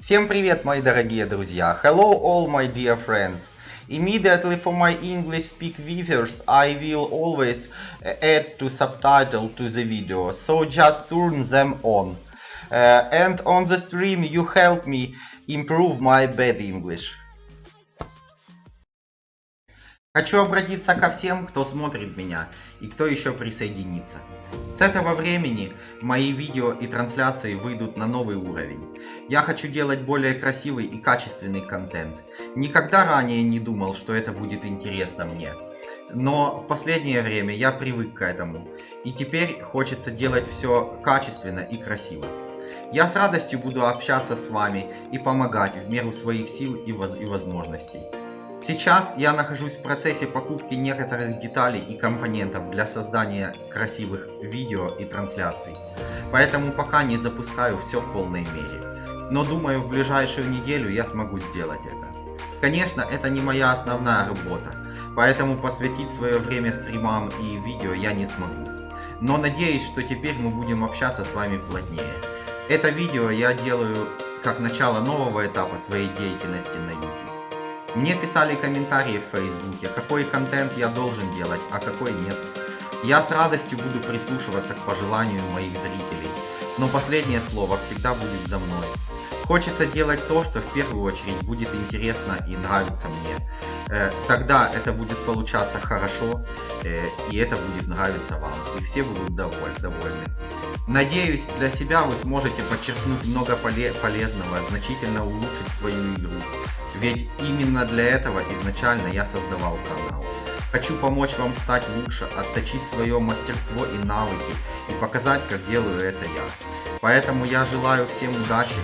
Всем привет, мои дорогие друзья! Hello all my dear friends! Immediately for my English speak viewers, I will always add to subtitle to the video, so just turn them on. Uh, and on the stream you help me improve my bad English. Хочу обратиться ко всем, кто смотрит меня и кто еще присоединится. С этого времени мои видео и трансляции выйдут на новый уровень. Я хочу делать более красивый и качественный контент. Никогда ранее не думал, что это будет интересно мне. Но в последнее время я привык к этому. И теперь хочется делать все качественно и красиво. Я с радостью буду общаться с вами и помогать в меру своих сил и, воз и возможностей. Сейчас я нахожусь в процессе покупки некоторых деталей и компонентов для создания красивых видео и трансляций. Поэтому пока не запускаю все в полной мере. Но думаю в ближайшую неделю я смогу сделать это. Конечно, это не моя основная работа, поэтому посвятить свое время стримам и видео я не смогу. Но надеюсь, что теперь мы будем общаться с вами плотнее. Это видео я делаю как начало нового этапа своей деятельности на YouTube. Мне писали комментарии в Фейсбуке, какой контент я должен делать, а какой нет. Я с радостью буду прислушиваться к пожеланию моих зрителей, но последнее слово всегда будет за мной. Хочется делать то, что в первую очередь будет интересно и нравится мне. Э, тогда это будет получаться хорошо, э, и это будет нравиться вам, и все будут довольны. Надеюсь, для себя вы сможете подчеркнуть много полезного, значительно улучшить свою игру. Ведь именно для этого изначально я создавал канал. Хочу помочь вам стать лучше, отточить свое мастерство и навыки и показать, как делаю это я. Поэтому я желаю всем удачи.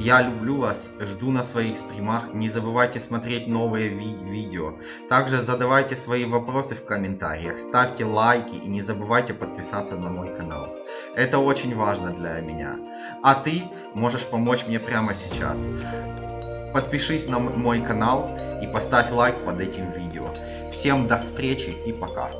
Я люблю вас, жду на своих стримах. Не забывайте смотреть новые ви видео. Также задавайте свои вопросы в комментариях, ставьте лайки и не забывайте подписаться на мой канал. Это очень важно для меня. А ты можешь помочь мне прямо сейчас. Подпишись на мой канал и поставь лайк под этим видео. Всем до встречи и пока.